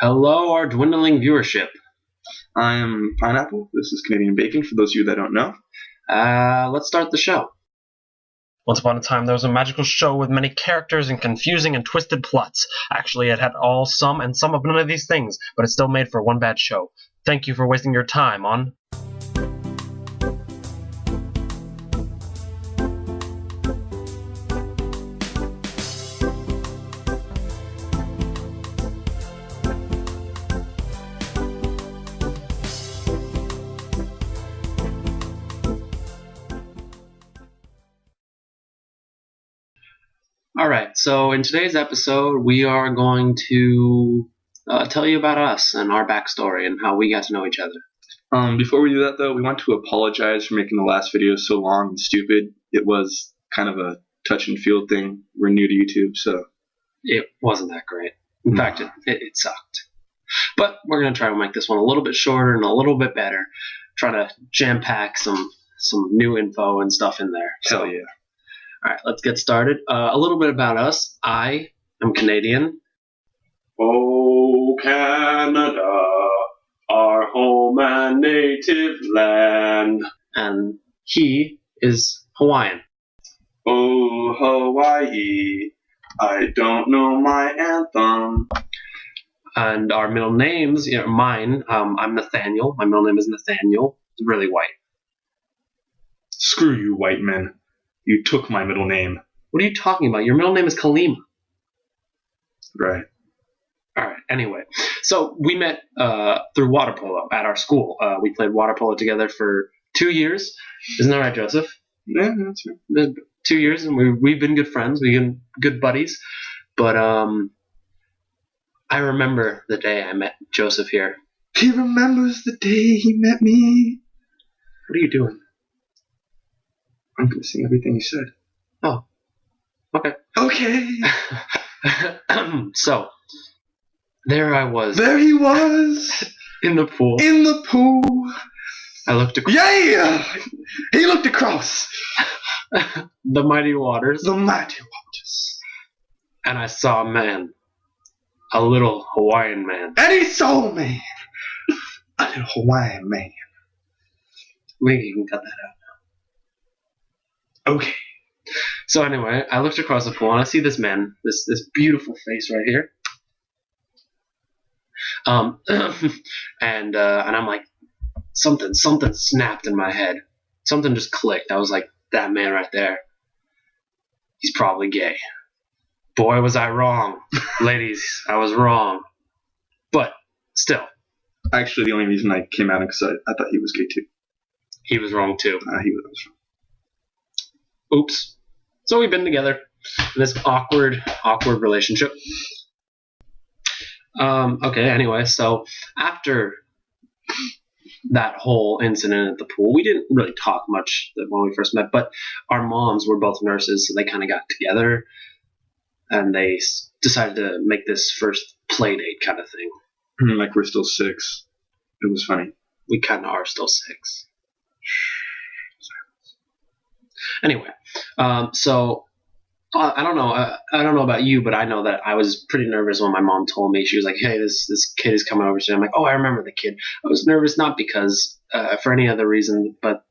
Hello, our dwindling viewership. I am Pineapple. This is Canadian Bacon, for those of you that don't know. Uh, let's start the show. Once upon a time, there was a magical show with many characters and confusing and twisted plots. Actually, it had all some and some of none of these things, but it still made for one bad show. Thank you for wasting your time on. All right, so in today's episode, we are going to uh, tell you about us and our backstory and how we got to know each other. Um, before we do that, though, we want to apologize for making the last video so long and stupid. It was kind of a touch and feel thing. We're new to YouTube, so It wasn't that great. In No. fact, it, it, it sucked. But we're going to try to make this one a little bit shorter and a little bit better. Try to jam pack some some new info and stuff in there. So, hell yeah. All right, let's get started. Uh, a little bit about us. I am Canadian. Oh, Canada, our home and native land. and he is Hawaiian. Oh, Hawaii, I don't know my anthem. And our middle names, you know, mine, um, I'm Nathaniel. My middle name is Nathaniel. It's really white. Screw you, white men. You took my middle name. What are you talking about? Your middle name is Kalima. Right. All right. Anyway, so we met uh, through water polo at our school. Uh, we played water polo together for two years. Isn't that right, Joseph? Yeah, that's right. Two years, and we, we've been good friends. We've been good buddies. But um, I remember the day I met Joseph here. He remembers the day he met me. What are you doing? I'm gonna sing everything you said. Oh. Okay. Okay. so there I was There he was in the pool. in the pool. I looked across Yeah. He looked across the mighty waters the mighty waters, and I saw a man, a little Hawaiian man. and he saw me, a little Hawaiian man. We can cut that out. Okay. So anyway, I looked across the pool and I see this man, this this beautiful face right here. Um, and uh, and I'm like, something something snapped in my head. Something just clicked. I was like, that man right there. He's probably gay. Boy, was I wrong, ladies. I was wrong. But still, Actually, the only reason I came out because I, I thought he was gay too. he was wrong too. Uh, he was wrong. Oops. So we've been together in this awkward, awkward relationship. Um, okay, anyway, so after that whole incident at the pool, we didn't really talk much when we first met, but our moms were both nurses, so they kind of got together and they decided to make this first play date kind of thing. like we're still six. It was funny. We kind of are still six. Anyway, um, so uh, I don't know. Uh, I don't know about you, but I know that I was pretty nervous when my mom told me she was like, "Hey, this this kid is coming over today." I'm like, "Oh, I remember the kid." I was nervous not because uh, for any other reason, but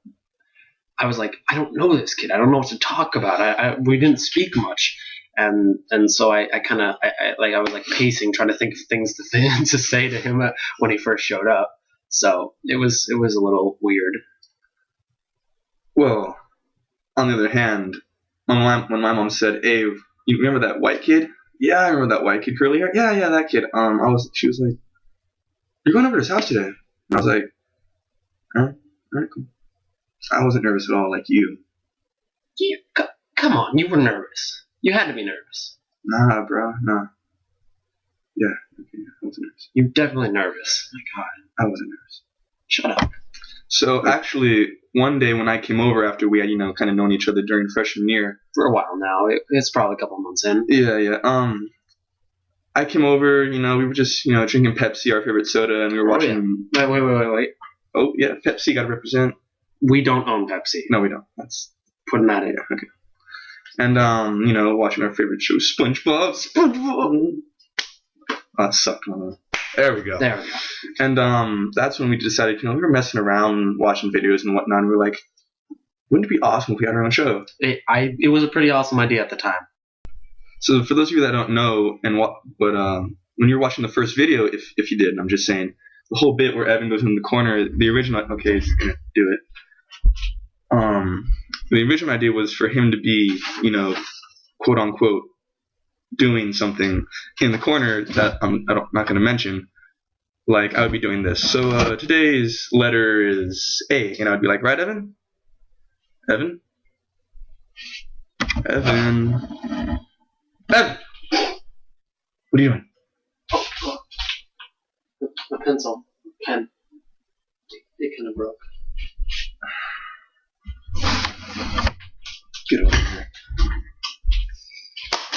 I was like, "I don't know this kid. I don't know what to talk about. I, I we didn't speak much." And and so I, I kind of like I was like pacing, trying to think of things to th- to say to him uh, when he first showed up. So it was it was a little weird. Well, on the other hand, when my, when my mom said, "Hey, you remember that white kid?" Yeah, I remember that white kid, curly hair. Yeah, yeah, that kid. Um, I was. She was like, "You're going over to his house today." And I was like, "All right, all right, cool." I wasn't nervous at all, like you. You, c- come on, you were nervous. You had to be nervous. Nah, bro, nah. Yeah, okay, I wasn't nervous. You're definitely nervous. My God, I wasn't nervous. shut up. So actually, one day when I came over after we had, you know, kind of known each other during freshman year, For a while now, it, it's probably a couple months in. Yeah, yeah. Um, I came over. You know, we were just you know drinking Pepsi, our favorite soda, and we were Oh, watching. Wait, wait, wait, wait, wait. Oh yeah, Pepsi got to represent. We don't own Pepsi. No, we don't. That's Putting that in. yeah, okay. And um, you know, watching our favorite show, SpongeBob. SpongeBob. Oh, that sucked. man. There we go. There we go. And um, that's when we decided, you know, we were messing around, watching videos and whatnot. And we were like, wouldn't it be awesome if we had our own show? It, I it was a pretty awesome idea at the time. So for those of you that don't know, and what, but um, when you're watching the first video, if if you did, I'm just saying, the whole bit where Evan goes in the corner, the original. Okay, he's gonna do it. Um, the original idea was for him to be, you know, quote unquote, doing something in the corner that I'm, I'm not going to mention. Like I would be doing this. So uh, today's letter is A, and I'd be like, right, Evan? Evan? Evan? Evan! What are you doing? A pencil, pen. It kind of broke. Get over here.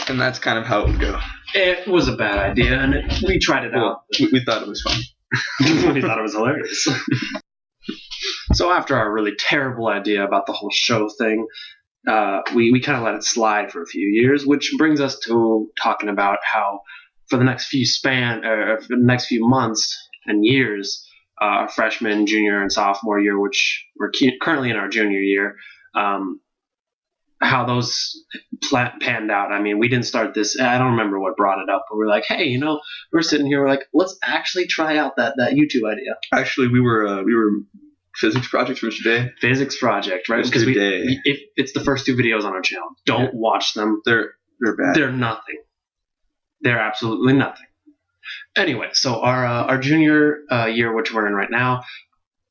And that's kind of how it would go. It was a bad idea, and it, we tried it out. We, we thought it was fun. we thought it was hilarious. so after our really terrible idea about the whole show thing, uh, we, we kind of let it slide for a few years, which brings us to talking about how for the next few span or for the next few months and years, uh, freshman, junior, and sophomore year, which we're cu- currently in our junior year, um, how those panned out. I mean, we didn't start this. I don't remember what brought it up, but we're like, hey, you know, we're sitting here, we're like, let's actually try out that that YouTube idea. Actually, we were uh, we were physics projects from today. physics project, right? Because we, if it's the first two videos on our channel, don't Yeah. watch them. They're they're bad. They're nothing. They're absolutely nothing. Anyway, so our uh, our junior uh, year, which we're in right now,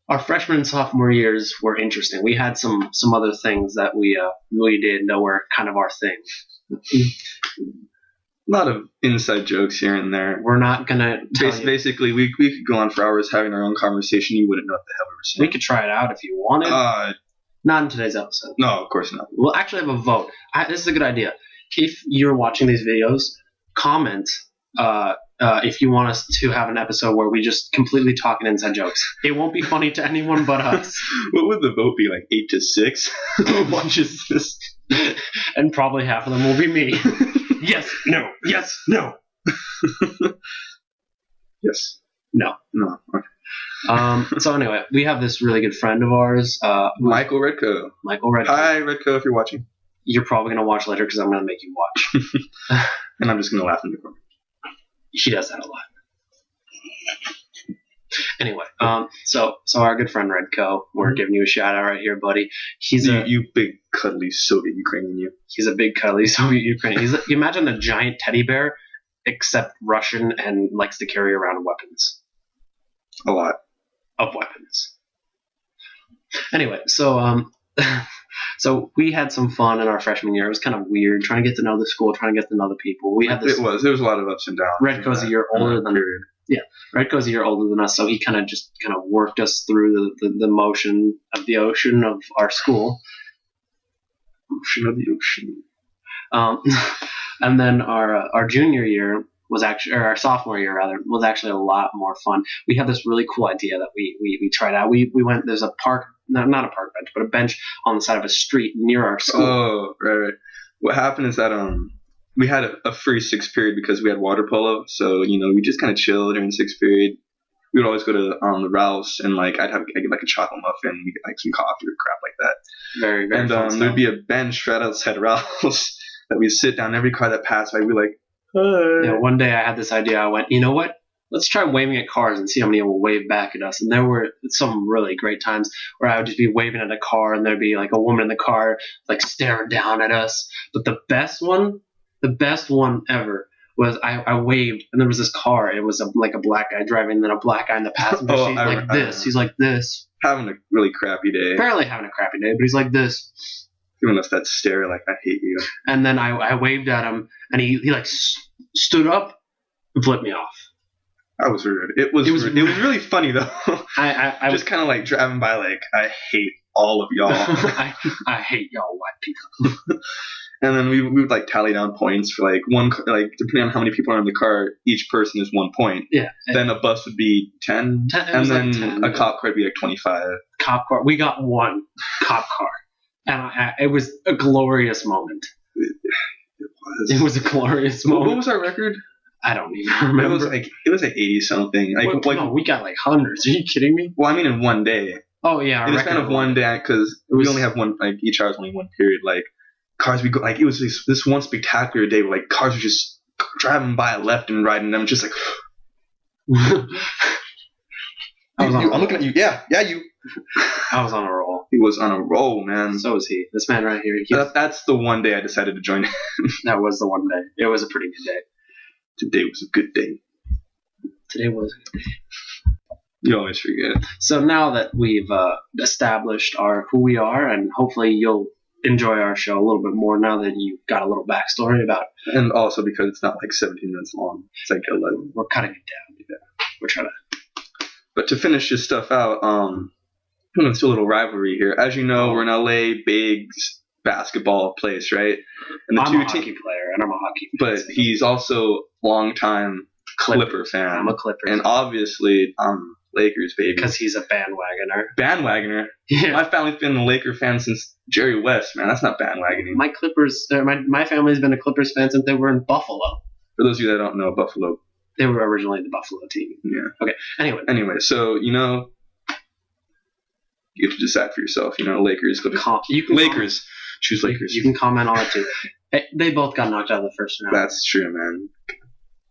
our freshman and sophomore years were interesting. We had some some other things that we uh, we did that were kind of our thing. a lot of inside jokes here and there. We're not gonna Bas- basically, we, we could go on for hours having our own conversation. You wouldn't know what the hell we were saying. We could try it out if you wanted. Uh, not in today's episode. no, of course not. We'll actually have a vote. I, this is a good idea. If you're watching these videos, comment uh, uh, if you want us to have an episode where we just completely talk and inside jokes. It won't be funny to anyone but us, What would the vote be like? Eight to six. Watches this. and probably half of them will be me. yes, no, yes, no. Yes. No. No. Okay. Um, so anyway, we have this really good friend of ours, uh, Michael Redco. Michael Red. Hi, Redco, if you're watching. You're probably gonna watch later because I'm gonna make you watch. And I'm just gonna laugh in the corner. He does that a lot. Anyway, um, so so our good friend Redco, we're giving you a shout out right here, buddy. He's You, a you big cuddly Soviet Ukrainian, you. he's a big cuddly Soviet Ukrainian. He's a, you imagine a giant teddy bear, except Russian and likes to carry around weapons A lot. of weapons. Anyway, so um, so we had some fun in our freshman year. It was kind of weird trying to get to know the school, trying to get to know the people. We had this It was. There was a lot of ups and downs. Redco's a year older than period. Redco's a year older than us, so he kind of just kind of worked us through the, the, the motion of the ocean of our school. Ocean of the ocean. Um, and then our uh, our junior year was actually, or our sophomore year rather, was actually a lot more fun. We had this really cool idea that we we, we tried out. We we went there's a park, no, not a park bench, but a bench on the side of a street near our school. Oh, right, right. What happened is that um we had a, a free sixth period because we had water polo, so you know we just kind of chilled during sixth period. We would always go to um the Ralph's and like I'd have I get like a chocolate muffin, we get like some coffee or crap like that. very very and um there'd be a bench right outside Ralph's that we'd sit down. Every car that passed by, we'd be like, Yeah, one day I had this idea. I went, you know what? Let's try waving at cars and see how many will wave back at us. And there were some really great times where I would just be waving at a car and there'd be like a woman in the car like staring down at us. But the best one, the best one ever was I, I waved and there was this car. It was a, like a black guy driving and then a black guy in the passenger Oh, seat I like I this. He's like this. having a really crappy day, Apparently having a crappy day, but he's like this. giving us that stare like I hate you. And then I, I waved at him and he, he like stood up and flipped me off. I was rude. It was It was rude. it was really funny though. I, I, I just kind of like driving by like I hate all of y'all. I, I hate y'all white people. And then we, we would like tally down points for like one like depending on how many people are in the car, each person is one point. Yeah. Then a bus would be ten, 10 and was like then 10, a cop car would be like twenty five. cop car. We got one cop car, and I, I, it was a glorious moment. It was a glorious moment. what was our record? I don't even remember. It was like it was like eighty something. Like like no, we got like hundreds. Are you kidding me? well, I mean in one day. Oh yeah, the record span of one day, because we only have one. Like each hour is only one period. Like cars, we go like it was this, this one spectacular day where like cars were just driving by left and right, and I'm just like, was you- on you- a I'm looking at you. Yeah, yeah, you. I was on a roll. He was on a roll, man. So was he. This man right here. He, That, that's the one day I decided to join. that was the one day. It was a pretty good day. Today was a good day. Today was. Good. You always forget. So now that we've uh, established our who we are, and hopefully you'll enjoy our show a little bit more now that you've got a little backstory about. And also because it's not like 17 minutes long. It's like 11. We're cutting it down. We're trying to. But to finish this stuff out, um, do a little rivalry here. As you know, we're in LA, big basketball place, right? And the I'm two a hockey teams, player, and I'm a hockey. but fan. he's also longtime Clipper fan, I'm a Clipper and obviously I'm Lakers baby. because he's a bandwagoner. bandwagoner. Yeah. My family's been a Laker fan since Jerry West, man. That's not bandwagoning. My Clippers, uh, my my family's been a Clippers fan since they were in Buffalo. For those of you that don't know, Buffalo. They were originally the Buffalo team. Yeah. Okay. Anyway, Anyway, so you know, you have to decide for yourself. You know, Lakers, Clippers. com- you can Lakers. Choose Lakers. You can comment on it too. They both got knocked out of the first round. That's true, man.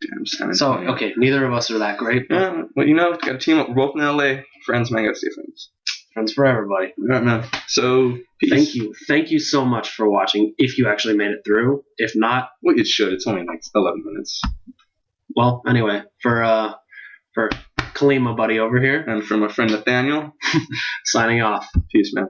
Damn, San So Antonio. okay, neither of us are that great. But Yeah, well, you know, got a team up. We're both in LA. Friends, man. Gotta stay friends. friends for everybody. All right, man. So, peace. Thank you, thank you so much for watching. If you actually made it through, if not, Well, it should. It's only like 11 minutes. Well, anyway, for uh, for Kalima buddy over here, And from my friend Nathaniel, signing off. peace, man.